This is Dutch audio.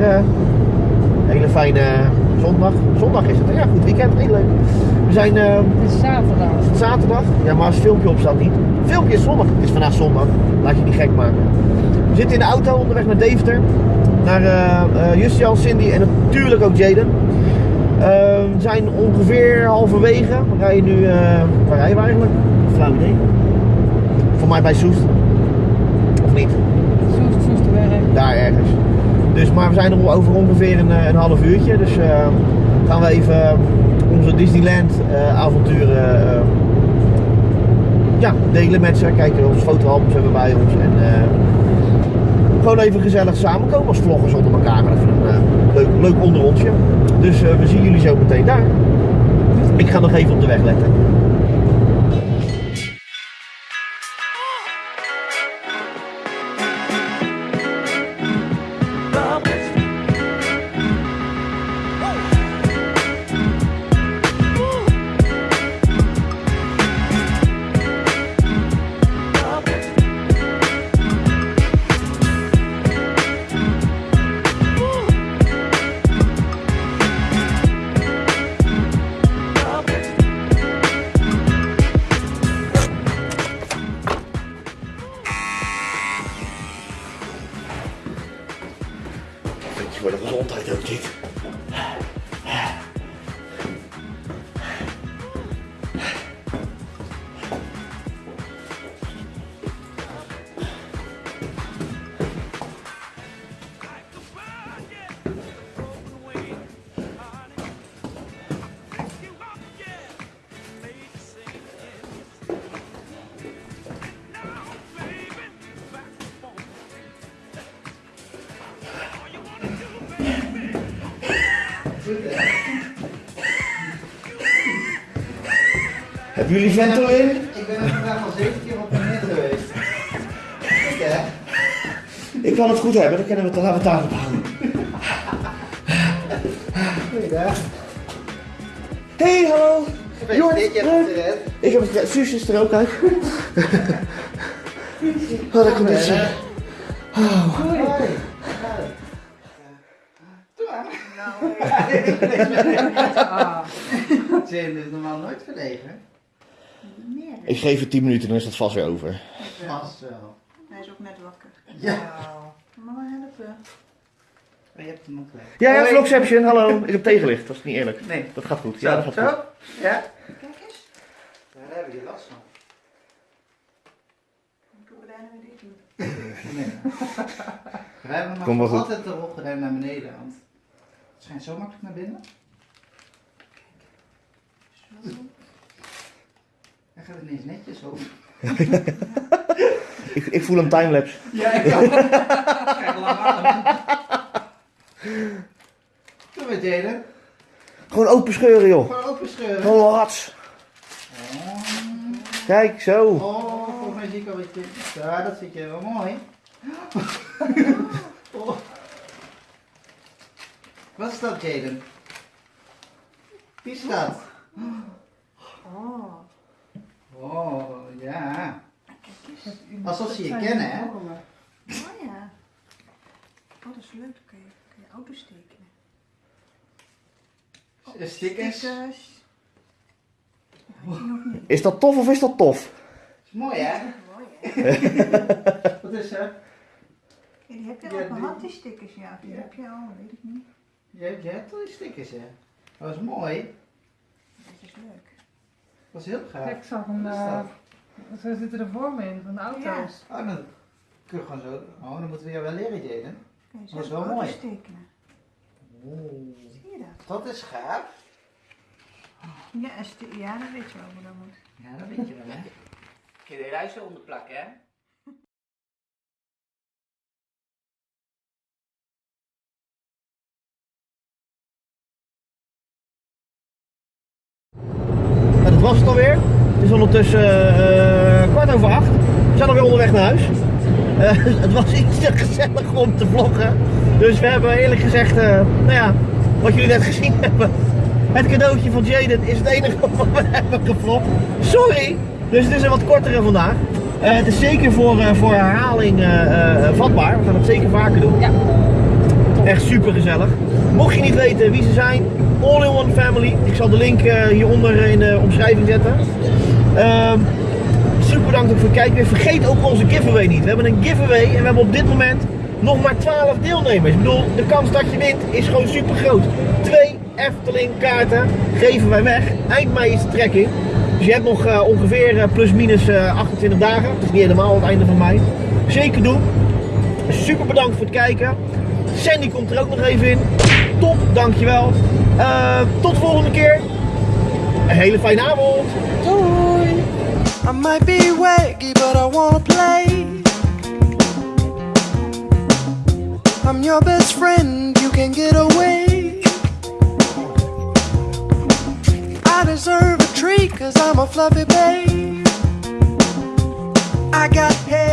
zeggen, hele fijne zondag. Zondag is het, ja goed weekend, heel leuk. We zijn eh, Het is zaterdag. zaterdag, ja maar als het filmpje op staat niet. Het filmpje is zondag, het is vandaag zondag, laat je niet gek maken. We zitten in de auto onderweg naar Deventer, naar eh eh, Justian, Cindy en natuurlijk ook Jaden. Eh, we zijn ongeveer halverwege, we rijden nu, eh, waar rijden we eigenlijk? Flauw idee. Voor mij bij Soest. Of niet? Soest, Soesterwerk. daar ergens. Dus, maar we zijn er over ongeveer een, eh, een half uurtje. Dus eh, gaan we even eh, onze Disneyland eh, avonturen eh, ja, delen met ze. Kijken of fotoalbums hebben bij ons. En gewoon even gezellig samenkomen als vloggers onder elkaar. Even een leuk, leuk onderrondje. Dus eh, we zien jullie zo meteen daar. Ik ga nog even op de weg letten. Voor de gezondheid ook dit? Hebben jullie Ventolin? Ik ben er vandaag al zeven keer op en neer geweest. Kijk hè. Ik kan het goed hebben, dan kunnen we het, laten we het daarop houden. Goeiedag. Hey, hallo! Gered. Ik heb het. Suus is er ook uit. Wat een conditie. Hoi. Maar. Jane is normaal nooit verlegen. Ik geef het 10 minuten, dan is dat vast weer over. Vast wel. Hij is ook net wakker. Ja. Mama helpen. Maar je hebt hem ook gelijk. Ja, ja. Vlogception, hallo. Ik heb tegenlicht, dat is niet eerlijk. Nee. Dat gaat goed. Ja, dat gaat zo. goed. Ja. Kijk eens. Daar heb je last van. Nee. We hebben Kom maar maar goed. altijd de rolgordijn naar beneden, want het schijnt zo makkelijk naar binnen. Zo. Hij gaat ineens netjes over. Ik, ik voel een timelapse. Ja, ik kan. Kijk. Doe maar, Jaden. Gewoon open scheuren, joh. Gewoon open scheuren. Gewoon hats. Kijk, zo. Oh, volgens mij zie ik al wat je... Ja, dat zit je wel mooi. Oh. Wat is dat, Jaden? Wie is dat? Oh. Oh, ja. Kijk eens. Alsof ze je kennen, hè? Oh ja. Oh, dat is leuk. Dan kan je, kan je auto's tekenen. Stickers. Stickers. Is dat tof of is dat tof? Is mooi, hè? Mooi hè? Wat is er? Ja, die heb je Ja, al die- gehad, die stickers. Ja, die Ja. heb je al, weet ik niet. Je, je hebt al die stickers, hè? Dat is mooi. Dat is leuk. Dat is heel gaaf. Kijk, ik zag een. Is eh, zo zitten er voor me in, van de auto's. Oh, dan kun je gewoon zo... Oh, dan moeten we jou wel leren, Jaden. Je Dat is wel mooi. tekenen. Oeh. Zie je dat? Dat is gaaf. Ja, ja, dat weet je wel hoe dat moet. Ja, dat weet je wel, hè? Kun je de ruis zo onderplakken, hè? Was het alweer. Het is ondertussen eh, kwart over acht. We zijn alweer onderweg naar huis. Eh, het was iets te gezellig om te vloggen. Dus we hebben eerlijk gezegd, eh, nou ja, wat jullie net gezien hebben. Het cadeautje van Jaden is het enige wat we hebben gevlogd. Sorry! Dus het is een wat kortere vandaag. Eh, het is zeker voor, eh, voor herhaling eh, eh, vatbaar. We gaan het zeker vaker doen. Ja. Echt super gezellig. Mocht je niet weten wie ze zijn, All in One Family. Ik zal de link eh, hieronder in de omschrijving zetten. Ehm, super bedankt voor het kijken. Vergeet ook onze giveaway niet. We hebben een giveaway en we hebben op dit moment nog maar 12 deelnemers. Ik bedoel, de kans dat je wint is gewoon super groot. Twee Efteling kaarten geven wij weg. Eind mei is de trekking. Dus je hebt nog eh, ongeveer eh, plus minus eh, 28 dagen. Dat is niet helemaal het einde van mei. Zeker doen. Super bedankt voor het kijken. Sandy komt er ook nog even in. Top, dankjewel. Eh tot de volgende keer. Een hele fijne avond. Doei! I might be waggy, but I wanna play. I'm your best friend, you can get away. I deserve a treat, cause I'm a fluffy babe. I got hair